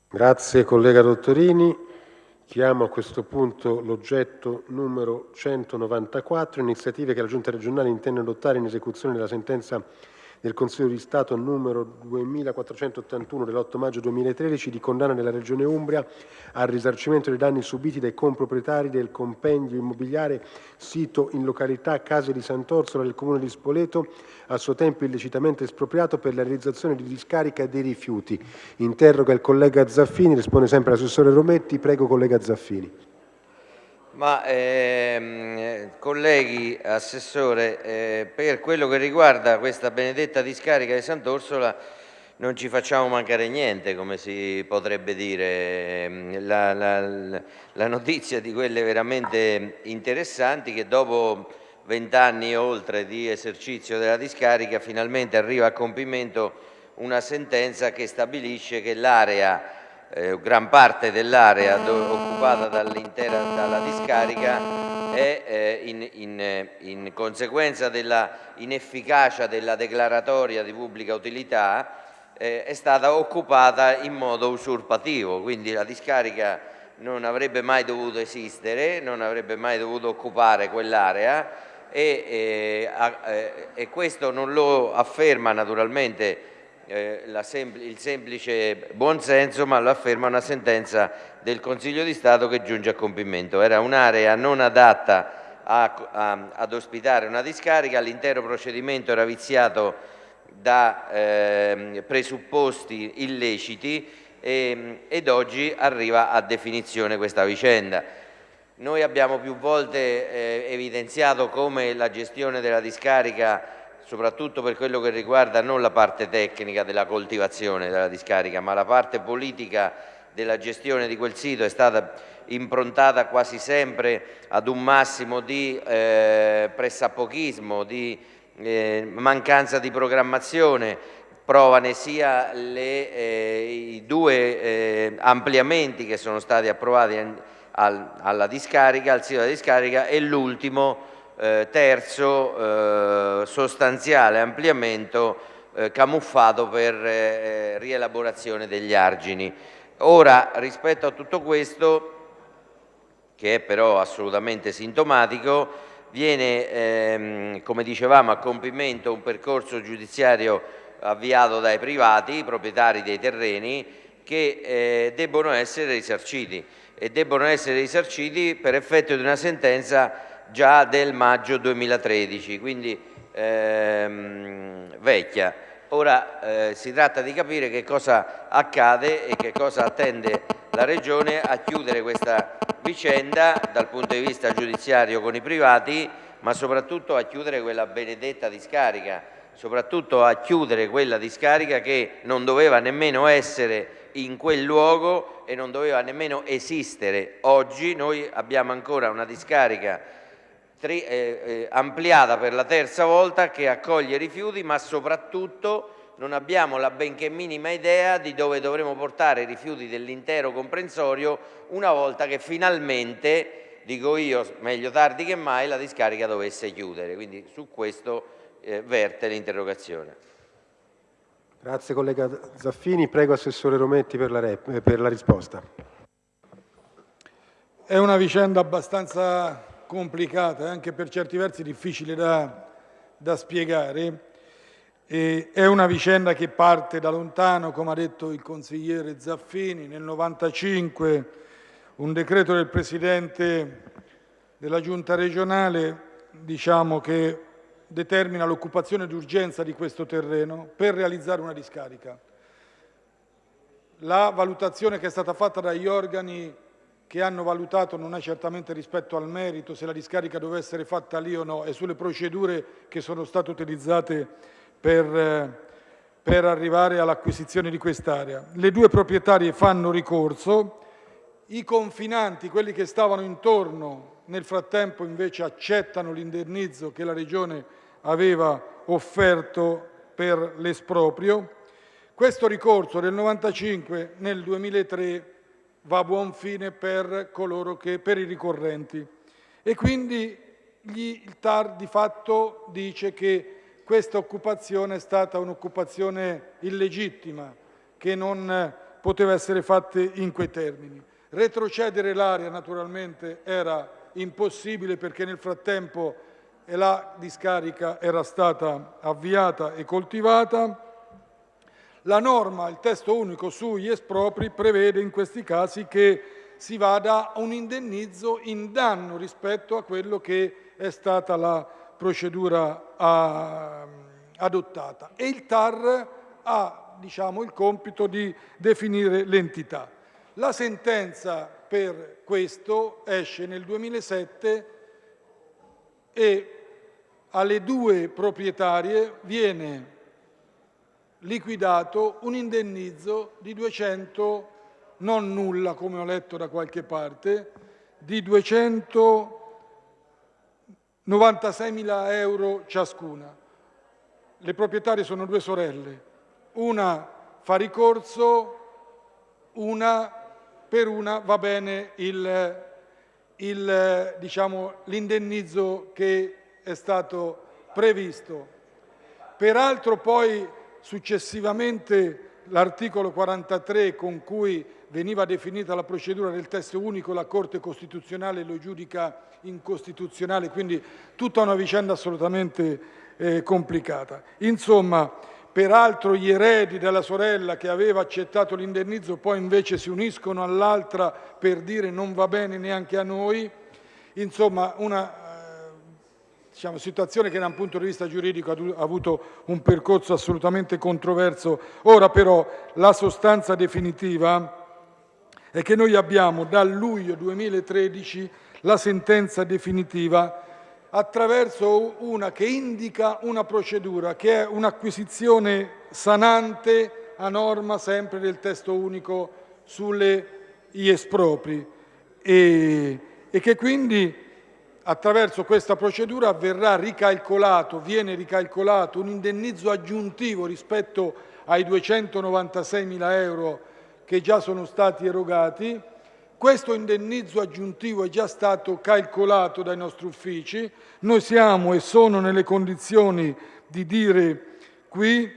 Grazie collega Dottorini. Chiamo a questo punto l'oggetto numero 194, iniziative che la Giunta regionale intende adottare in esecuzione della sentenza del Consiglio di Stato numero 2481 dell'8 maggio 2013 di condanna della Regione Umbria al risarcimento dei danni subiti dai comproprietari del compendio immobiliare sito in località Case di Sant'Orsola del Comune di Spoleto, a suo tempo illecitamente espropriato per la realizzazione di discarica dei rifiuti. Interroga il collega Zaffini, risponde sempre l'assessore Rometti. Prego collega Zaffini. Ma ehm, colleghi, assessore, eh, per quello che riguarda questa benedetta discarica di Sant'Orsola non ci facciamo mancare niente, come si potrebbe dire. Ehm, la, la, la notizia di quelle veramente interessanti che dopo vent'anni e oltre di esercizio della discarica finalmente arriva a compimento una sentenza che stabilisce che l'area eh, gran parte dell'area occupata dall'intera dalla discarica è eh, in, in, in, conseguenza della inefficacia della declaratoria di pubblica utilità eh, è stata occupata in modo usurpativo, quindi la discarica non avrebbe mai dovuto esistere, non avrebbe mai dovuto occupare quell'area e, eh, eh, e questo non lo afferma naturalmente eh, sem il semplice buonsenso, ma lo afferma una sentenza del Consiglio di Stato che giunge a compimento. Era un'area non adatta a, a, ad ospitare una discarica, l'intero procedimento era viziato da eh, presupposti illeciti e, ed oggi arriva a definizione questa vicenda. Noi abbiamo più volte eh, evidenziato come la gestione della discarica soprattutto per quello che riguarda non la parte tecnica della coltivazione della discarica, ma la parte politica della gestione di quel sito è stata improntata quasi sempre ad un massimo di eh, pressapochismo, di eh, mancanza di programmazione, provane sia le, eh, i due eh, ampliamenti che sono stati approvati al, alla discarica, al sito della discarica e l'ultimo eh, terzo, eh, sostanziale ampliamento eh, camuffato per eh, rielaborazione degli argini. Ora, rispetto a tutto questo, che è però assolutamente sintomatico, viene, ehm, come dicevamo, a compimento un percorso giudiziario avviato dai privati, i proprietari dei terreni, che eh, debbono essere risarciti e debbono essere risarciti per effetto di una sentenza già del maggio 2013, quindi ehm, vecchia. Ora eh, si tratta di capire che cosa accade e che cosa attende la Regione a chiudere questa vicenda dal punto di vista giudiziario con i privati, ma soprattutto a chiudere quella benedetta discarica, soprattutto a chiudere quella discarica che non doveva nemmeno essere in quel luogo e non doveva nemmeno esistere. Oggi noi abbiamo ancora una discarica eh, eh, ampliata per la terza volta che accoglie rifiuti, ma soprattutto non abbiamo la benché minima idea di dove dovremo portare i rifiuti dell'intero comprensorio una volta che finalmente, dico io, meglio tardi che mai, la discarica dovesse chiudere. Quindi su questo eh, verte l'interrogazione. Grazie collega Zaffini. Prego Assessore Rometti per la, per la risposta. È una vicenda abbastanza complicata e anche per certi versi difficile da, da spiegare. E è una vicenda che parte da lontano, come ha detto il consigliere Zaffini, nel 1995 un decreto del Presidente della Giunta regionale diciamo, che determina l'occupazione d'urgenza di questo terreno per realizzare una discarica. La valutazione che è stata fatta dagli organi che hanno valutato non è certamente rispetto al merito, se la discarica doveva essere fatta lì o no, e sulle procedure che sono state utilizzate per, per arrivare all'acquisizione di quest'area. Le due proprietarie fanno ricorso, i confinanti, quelli che stavano intorno, nel frattempo invece accettano l'indennizzo che la Regione aveva offerto per l'esproprio. Questo ricorso del 95 nel 2003 va a buon fine per che, per i ricorrenti. E quindi gli, il TAR di fatto dice che questa occupazione è stata un'occupazione illegittima, che non poteva essere fatta in quei termini. Retrocedere l'area naturalmente era impossibile perché nel frattempo la discarica era stata avviata e coltivata. La norma, il testo unico sugli espropri, prevede in questi casi che si vada a un indennizzo in danno rispetto a quello che è stata la procedura a, adottata e il TAR ha diciamo, il compito di definire l'entità. La sentenza per questo esce nel 2007 e alle due proprietarie viene liquidato un indennizzo di 200, non nulla come ho letto da qualche parte, di 296.000 euro ciascuna. Le proprietarie sono due sorelle, una fa ricorso, una, per una va bene diciamo, l'indennizzo diciamo, che è stato previsto. Peraltro poi successivamente l'articolo 43 con cui veniva definita la procedura del testo unico, la Corte Costituzionale lo giudica incostituzionale, quindi tutta una vicenda assolutamente eh, complicata. Insomma, peraltro gli eredi della sorella che aveva accettato l'indennizzo poi invece si uniscono all'altra per dire non va bene neanche a noi, insomma una diciamo, situazione che da un punto di vista giuridico ha avuto un percorso assolutamente controverso. Ora però la sostanza definitiva è che noi abbiamo dal luglio 2013 la sentenza definitiva attraverso una che indica una procedura che è un'acquisizione sanante a norma sempre del testo unico sulle espropri e, e che quindi attraverso questa procedura verrà ricalcolato, viene ricalcolato un indennizzo aggiuntivo rispetto ai 296.000 euro che già sono stati erogati. Questo indennizzo aggiuntivo è già stato calcolato dai nostri uffici. Noi siamo e sono nelle condizioni di dire qui,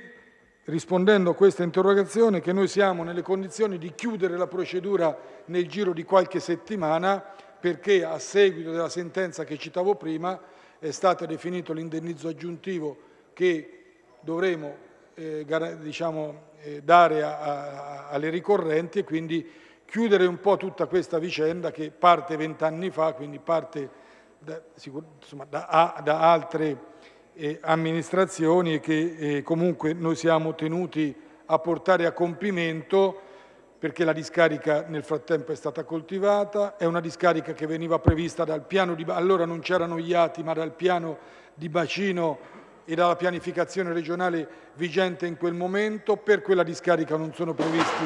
rispondendo a questa interrogazione, che noi siamo nelle condizioni di chiudere la procedura nel giro di qualche settimana perché a seguito della sentenza che citavo prima è stato definito l'indennizzo aggiuntivo che dovremo eh, diciamo, eh, dare a, a, alle ricorrenti e quindi chiudere un po' tutta questa vicenda che parte vent'anni fa, quindi parte da, insomma, da, da altre eh, amministrazioni e che eh, comunque noi siamo tenuti a portare a compimento perché la discarica nel frattempo è stata coltivata, è una discarica che veniva prevista dal piano di allora non c'erano gli atti, ma dal piano di bacino e dalla pianificazione regionale vigente in quel momento, per quella discarica non sono previsti,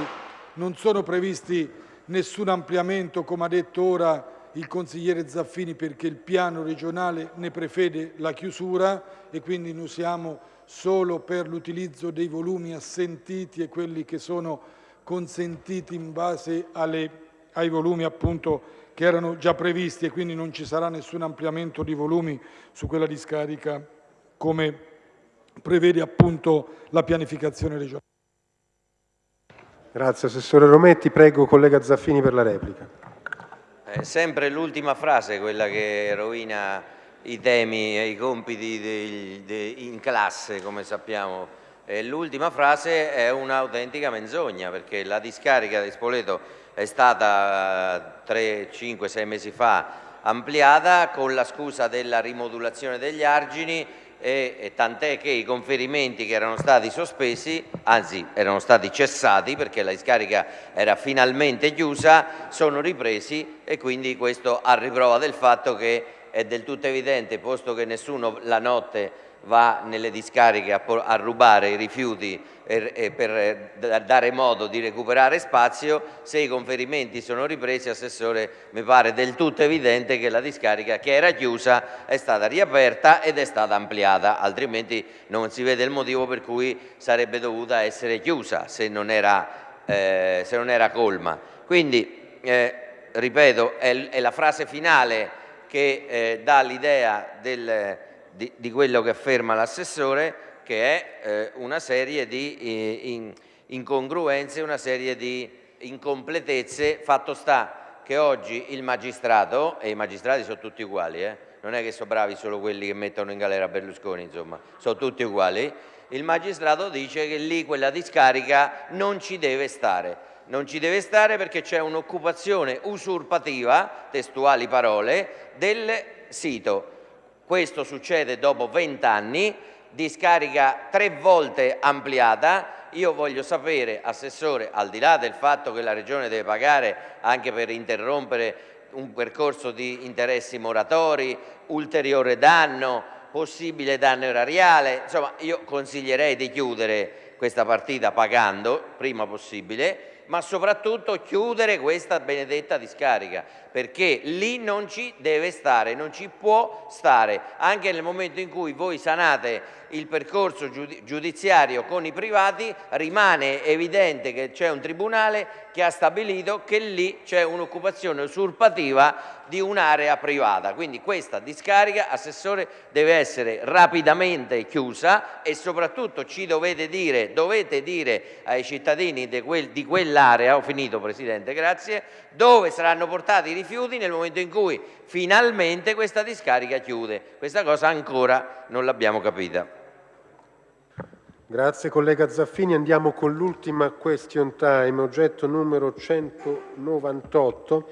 non sono previsti nessun ampliamento, come ha detto ora il consigliere Zaffini, perché il piano regionale ne prevede la chiusura e quindi noi siamo solo per l'utilizzo dei volumi assentiti e quelli che sono consentiti in base alle, ai volumi appunto che erano già previsti e quindi non ci sarà nessun ampliamento di volumi su quella discarica come prevede appunto la pianificazione regionale. Grazie Assessore Rometti, prego collega Zaffini per la replica. È sempre l'ultima frase quella che rovina i temi e i compiti in classe come sappiamo l'ultima frase è un'autentica menzogna perché la discarica di Spoleto è stata 3, 5, 6 mesi fa ampliata con la scusa della rimodulazione degli argini e, e tant'è che i conferimenti che erano stati sospesi, anzi erano stati cessati perché la discarica era finalmente chiusa, sono ripresi e quindi questo a riprova del fatto che è del tutto evidente, posto che nessuno la notte va nelle discariche a, rubare i rifiuti per eh, dare modo di recuperare spazio, se i conferimenti sono ripresi, Assessore, mi pare del tutto evidente che la discarica che era chiusa è stata riaperta ed è stata ampliata, altrimenti non si vede il motivo per cui sarebbe dovuta essere chiusa se non era, eh, se non era colma. Quindi, eh, ripeto, è, è, la frase finale che eh, dà l'idea del di, di quello che afferma l'assessore che è eh, una serie di eh, in, incongruenze, una serie di incompletezze, fatto sta che oggi il magistrato, e i magistrati sono tutti uguali, eh, non è che sono bravi solo quelli che mettono in galera Berlusconi, insomma, sono tutti uguali, il magistrato dice che lì quella discarica non ci deve stare. Non ci deve stare perché c'è un'occupazione usurpativa, testuali parole, del sito. Questo succede dopo vent'anni, discarica tre volte ampliata. Io voglio sapere, Assessore, al di là del fatto che la Regione deve pagare anche per interrompere un percorso di interessi moratori, ulteriore danno, possibile danno erariale, insomma io consiglierei di chiudere questa partita pagando prima possibile ma soprattutto chiudere questa benedetta discarica, perché lì non ci deve stare, non ci può stare, anche nel momento in cui voi sanate il percorso giudiziario con i privati, rimane evidente che c'è un tribunale che ha stabilito che lì c'è un'occupazione usurpativa di un'area privata. Quindi questa discarica, Assessore, deve essere rapidamente chiusa e soprattutto ci dovete dire, dovete dire ai cittadini di, quel, di quell'area, ho finito Presidente, grazie, dove saranno portati i rifiuti nel momento in cui finalmente questa discarica chiude. Questa cosa ancora non l'abbiamo capita. Grazie collega Zaffini. Andiamo con l'ultima question time, oggetto numero 198.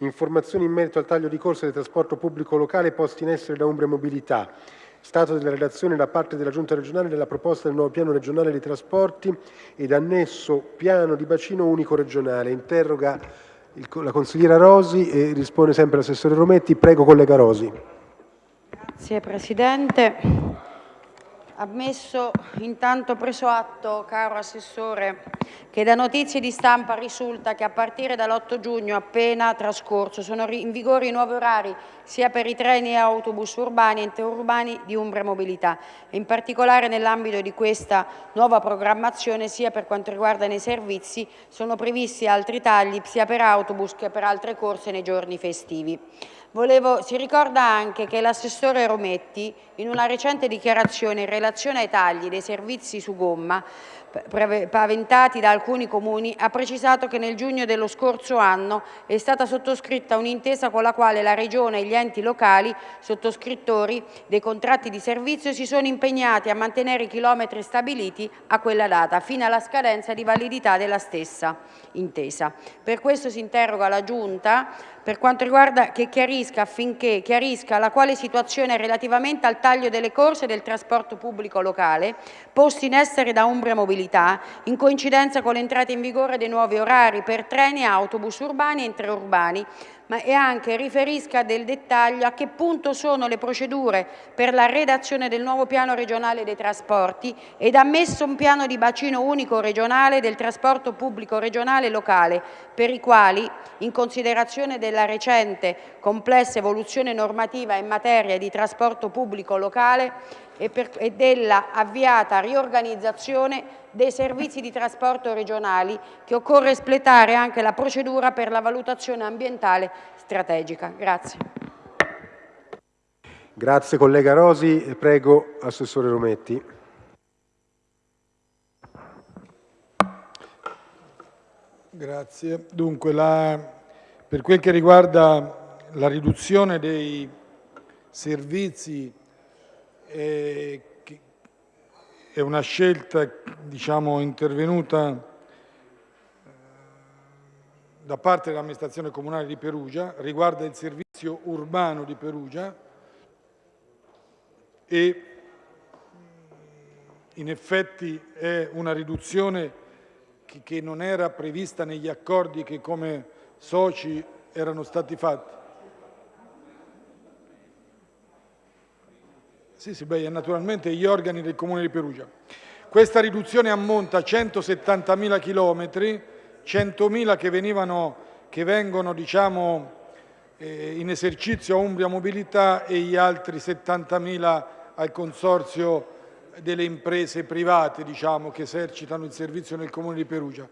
Informazioni in merito al taglio di corsa del trasporto pubblico locale posti in essere da Umbria Mobilità. Stato della relazione da parte della Giunta regionale della proposta del nuovo piano regionale dei trasporti ed annesso piano di bacino unico regionale. Interroga il, la consigliera Rosi e risponde sempre l'assessore Rometti. Prego collega Rosi. Grazie Presidente. Ammesso intanto preso atto, caro Assessore, che da notizie di stampa risulta che a partire dall'8 giugno appena trascorso sono in vigore i nuovi orari sia per i treni e autobus urbani e interurbani di Umbria Mobilità in particolare nell'ambito di questa nuova programmazione sia per quanto riguarda i servizi sono previsti altri tagli sia per autobus che per altre corse nei giorni festivi. Volevo, si ricorda anche che l'assessore Rometti, in una recente dichiarazione in relazione ai tagli dei servizi su gomma paventati da alcuni comuni, ha precisato che nel giugno dello scorso anno è stata sottoscritta un'intesa con la quale la Regione e gli enti locali, sottoscrittori dei contratti di servizio, si sono impegnati a mantenere i chilometri stabiliti a quella data, fino alla scadenza di validità della stessa intesa. Per questo si interroga la Giunta per quanto riguarda che chiarisca affinché chiarisca la quale situazione relativamente al taglio delle corse del trasporto pubblico locale posti in essere da Umbria Mobilità in coincidenza con l'entrata in vigore dei nuovi orari per treni e autobus urbani e intraurbani ma e anche riferisca del dettaglio a che punto sono le procedure per la redazione del nuovo piano regionale dei trasporti ed ammesso un piano di bacino unico regionale del trasporto pubblico regionale e locale, per i quali, in considerazione della recente complessa evoluzione normativa in materia di trasporto pubblico locale e, per, e della avviata riorganizzazione dei servizi di trasporto regionali che occorre espletare anche la procedura per la valutazione ambientale strategica. Grazie. Grazie collega Rosi. Prego Assessore Rometti. Grazie. Dunque, la, per quel che riguarda la riduzione dei servizi è una scelta diciamo, intervenuta eh, da parte dell'amministrazione comunale di Perugia, riguarda il servizio urbano di Perugia e in effetti è una riduzione che non era prevista negli accordi che come soci erano stati fatti. Sì, sì, beh, naturalmente gli organi del Comune di Perugia. Questa riduzione ammonta a 170.000 chilometri, 100.000 che, che vengono diciamo, eh, in esercizio a Umbria Mobilità e gli altri 70.000 al consorzio delle imprese private diciamo, che esercitano il servizio nel Comune di Perugia.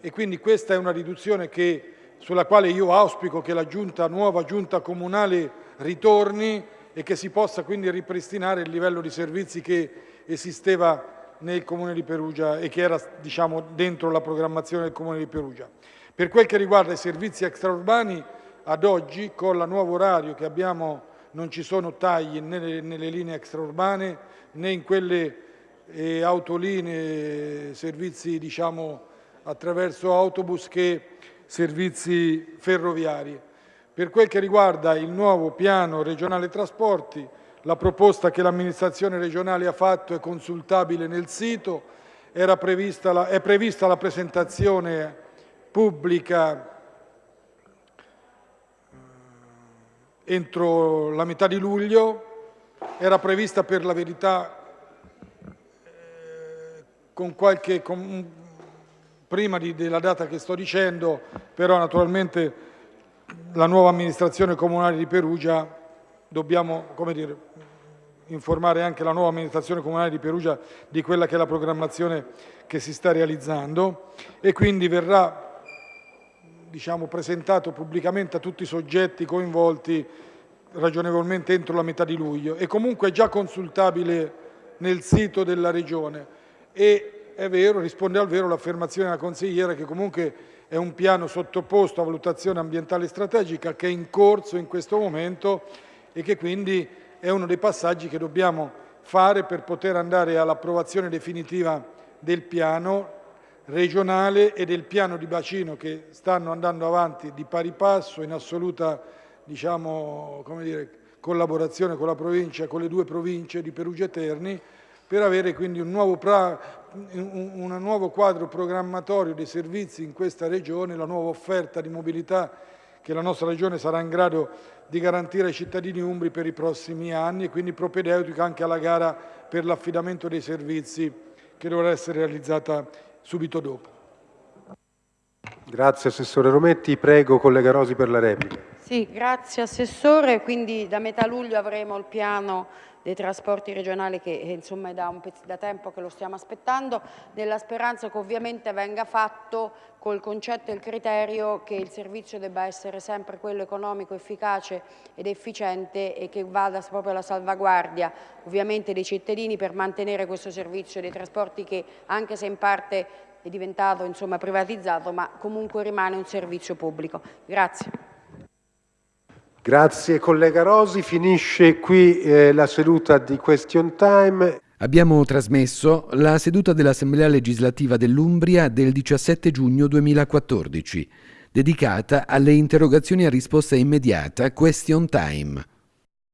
E quindi questa è una riduzione che, sulla quale io auspico che la giunta, nuova giunta comunale ritorni e che si possa quindi ripristinare il livello di servizi che esisteva nel Comune di Perugia e che era diciamo, dentro la programmazione del Comune di Perugia. Per quel che riguarda i servizi extraurbani, ad oggi con il nuovo orario che abbiamo non ci sono tagli nelle, nelle linee extraurbane né in quelle eh, autolinee, servizi diciamo, attraverso autobus che servizi ferroviari. Per quel che riguarda il nuovo piano regionale trasporti, la proposta che l'amministrazione regionale ha fatto è consultabile nel sito, prevista la, è prevista la presentazione pubblica eh, entro la metà di luglio, era prevista per la verità eh, con qualche, con, prima di, della data che sto dicendo, però naturalmente la nuova amministrazione comunale di Perugia dobbiamo dire, informare anche la nuova amministrazione comunale di Perugia di quella che è la programmazione che si sta realizzando e quindi verrà diciamo, presentato pubblicamente a tutti i soggetti coinvolti ragionevolmente entro la metà di luglio. E comunque è già consultabile nel sito della Regione. E è vero, risponde al vero l'affermazione della consigliera che comunque è un piano sottoposto a valutazione ambientale strategica che è in corso in questo momento e che quindi è uno dei passaggi che dobbiamo fare per poter andare all'approvazione definitiva del piano regionale e del piano di bacino che stanno andando avanti di pari passo in assoluta diciamo, dire, collaborazione con la provincia, con le due province di Perugia e Terni per avere quindi un nuovo, un, un nuovo quadro programmatorio dei servizi in questa regione, la nuova offerta di mobilità che la nostra Regione sarà in grado di garantire ai cittadini umbri per i prossimi anni e quindi propedeutica anche alla gara per l'affidamento dei servizi che dovrà essere realizzata subito dopo. Grazie Assessore Rometti, prego collega Rosi per la replica. Sì, grazie Assessore, quindi da metà luglio avremo il piano dei trasporti regionali che eh, insomma è da, da tempo che lo stiamo aspettando, nella speranza che ovviamente venga fatto col concetto e il criterio che il servizio debba essere sempre quello economico, efficace ed efficiente e che vada proprio alla salvaguardia ovviamente dei cittadini per mantenere questo servizio dei trasporti che anche se in parte è diventato insomma, privatizzato ma comunque rimane un servizio pubblico. Grazie. Grazie collega Rosi, finisce qui eh, la seduta di Question Time. Abbiamo trasmesso la seduta dell'Assemblea legislativa dell'Umbria del 17 giugno 2014, dedicata alle interrogazioni a risposta immediata Question Time.